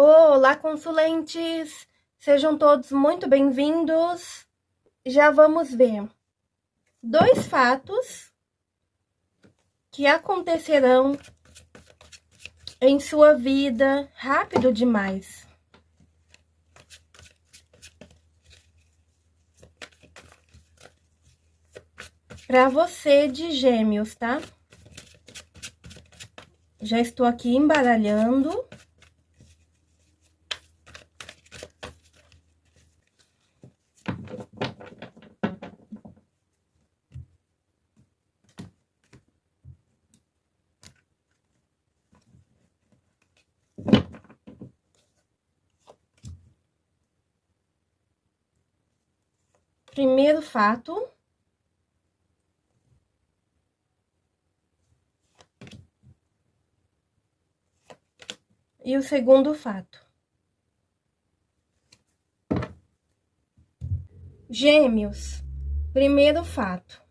Olá, consulentes! Sejam todos muito bem-vindos. Já vamos ver dois fatos que acontecerão em sua vida rápido demais. Para você de gêmeos, tá? Já estou aqui embaralhando. Primeiro fato. E o segundo fato. Gêmeos, primeiro fato.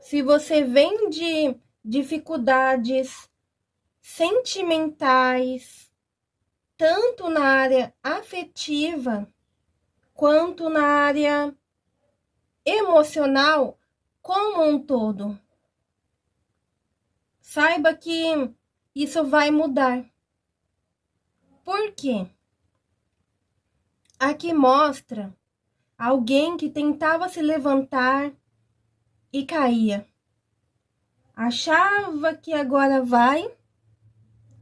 Se você vem de dificuldades sentimentais, tanto na área afetiva quanto na área emocional como um todo. Saiba que isso vai mudar. Por quê? Aqui mostra alguém que tentava se levantar e caía. Achava que agora vai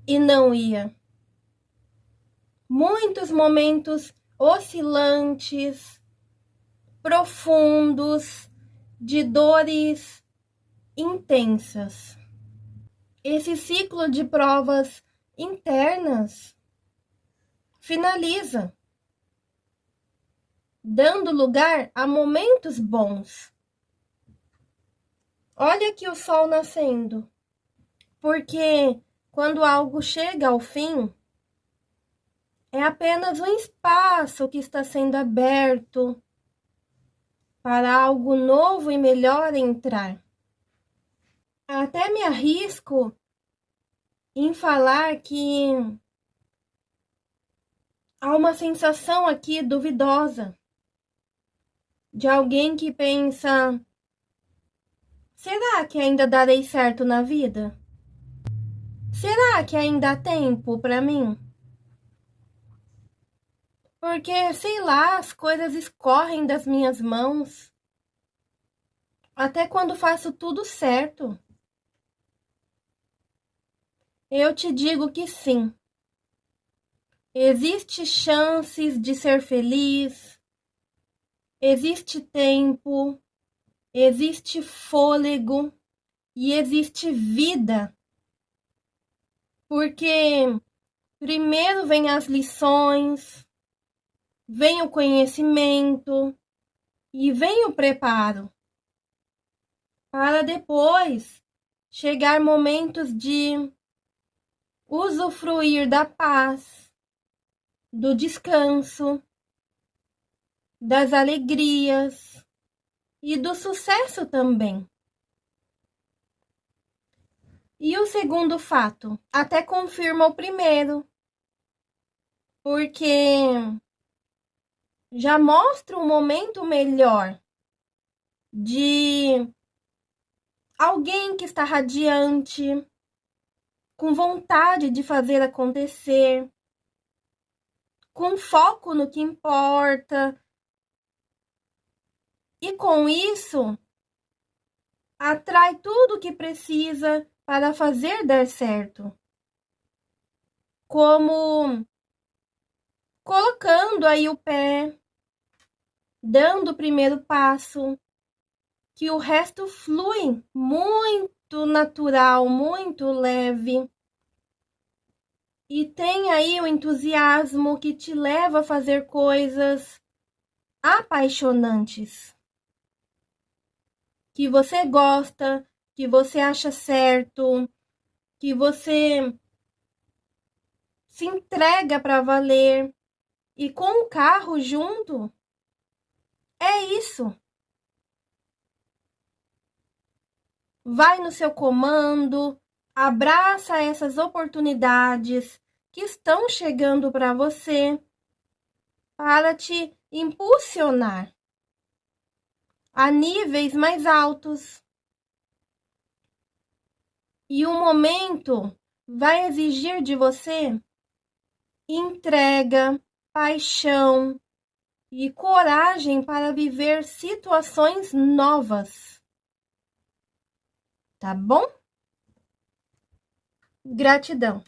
e não ia. Muitos momentos oscilantes, profundos, de dores intensas esse ciclo de provas internas finaliza, dando lugar a momentos bons. Olha aqui o sol nascendo, porque quando algo chega ao fim, é apenas um espaço que está sendo aberto para algo novo e melhor entrar. Até me arrisco em falar que há uma sensação aqui duvidosa de alguém que pensa: será que ainda darei certo na vida? Será que ainda há tempo para mim? Porque, sei lá, as coisas escorrem das minhas mãos. Até quando faço tudo certo. Eu te digo que sim. Existe chances de ser feliz, existe tempo, existe fôlego e existe vida. Porque primeiro vem as lições, vem o conhecimento e vem o preparo. Para depois chegar momentos de usufruir da paz, do descanso, das alegrias e do sucesso também. E o segundo fato até confirma o primeiro, porque já mostra um momento melhor de alguém que está radiante, com vontade de fazer acontecer, com foco no que importa. E com isso, atrai tudo o que precisa para fazer dar certo. Como colocando aí o pé, dando o primeiro passo, que o resto flui muito natural, muito leve. E tem aí o entusiasmo que te leva a fazer coisas apaixonantes. Que você gosta, que você acha certo, que você se entrega para valer e com o carro junto. É isso. Vai no seu comando, Abraça essas oportunidades que estão chegando para você para te impulsionar a níveis mais altos. E o momento vai exigir de você entrega, paixão e coragem para viver situações novas. Tá bom? Gratidão.